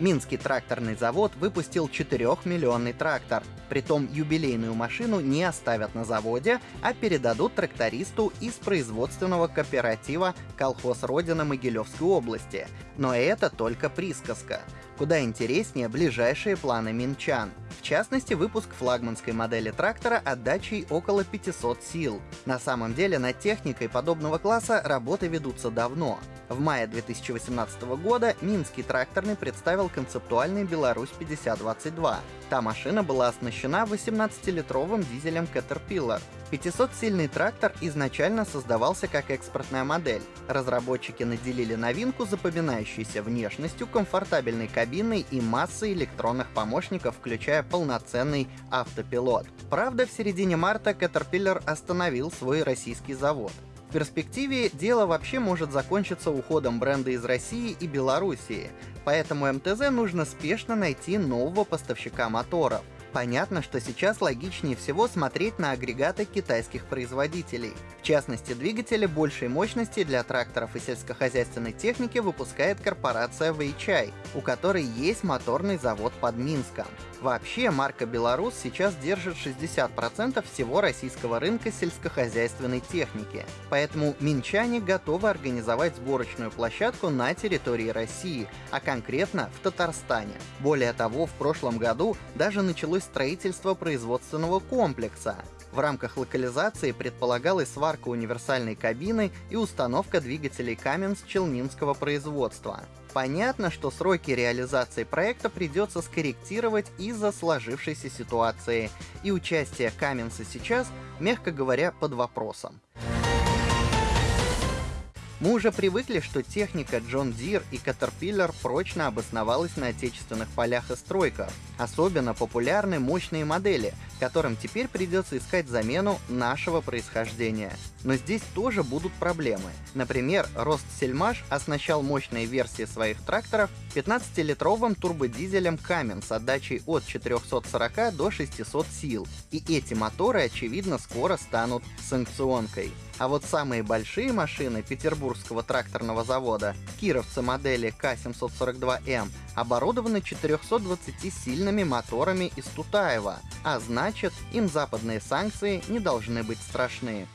Минский тракторный завод выпустил 4-миллионный трактор. Притом юбилейную машину не оставят на заводе, а передадут трактористу из производственного кооператива «Колхоз Родина» Могилевской области. Но это только присказка. Куда интереснее ближайшие планы минчан. Частности, выпуск флагманской модели трактора отдачей около 500 сил. На самом деле над техникой подобного класса работы ведутся давно. В мае 2018 года Минский тракторный представил концептуальный Беларусь 5022. Та машина была оснащена 18-литровым дизелем Caterpillar. 500-сильный трактор изначально создавался как экспортная модель. Разработчики наделили новинку запоминающейся внешностью, комфортабельной кабиной и массой электронных помощников, включая полноценный автопилот. Правда, в середине марта Caterpillar остановил свой российский завод перспективе дело вообще может закончиться уходом бренда из России и Белоруссии, поэтому МТЗ нужно спешно найти нового поставщика моторов. Понятно, что сейчас логичнее всего смотреть на агрегаты китайских производителей. В частности, двигатели большей мощности для тракторов и сельскохозяйственной техники выпускает корпорация Weichai, у которой есть моторный завод под Минском. Вообще, марка «Беларус» сейчас держит 60% всего российского рынка сельскохозяйственной техники. Поэтому минчане готовы организовать сборочную площадку на территории России, а конкретно в Татарстане. Более того, в прошлом году даже началось строительство производственного комплекса. В рамках локализации предполагалась сварка универсальной кабины и установка двигателей Каменс челнинского производства. Понятно, что сроки реализации проекта придется скорректировать из-за сложившейся ситуации, и участие Каменса сейчас, мягко говоря, под вопросом. Мы уже привыкли, что техника John Deere и Caterpillar прочно обосновалась на отечественных полях и стройках. Особенно популярны мощные модели, которым теперь придется искать замену нашего происхождения. Но здесь тоже будут проблемы. Например, Ростсельмаш оснащал мощные версии своих тракторов 15-литровым турбодизелем Камен с отдачей от 440 до 600 сил. И эти моторы, очевидно, скоро станут санкционкой. А вот самые большие машины Петербургского тракторного завода, кировцы модели К-742М, оборудованы 420-сильными моторами из Тутаева, а значит, им западные санкции не должны быть страшны.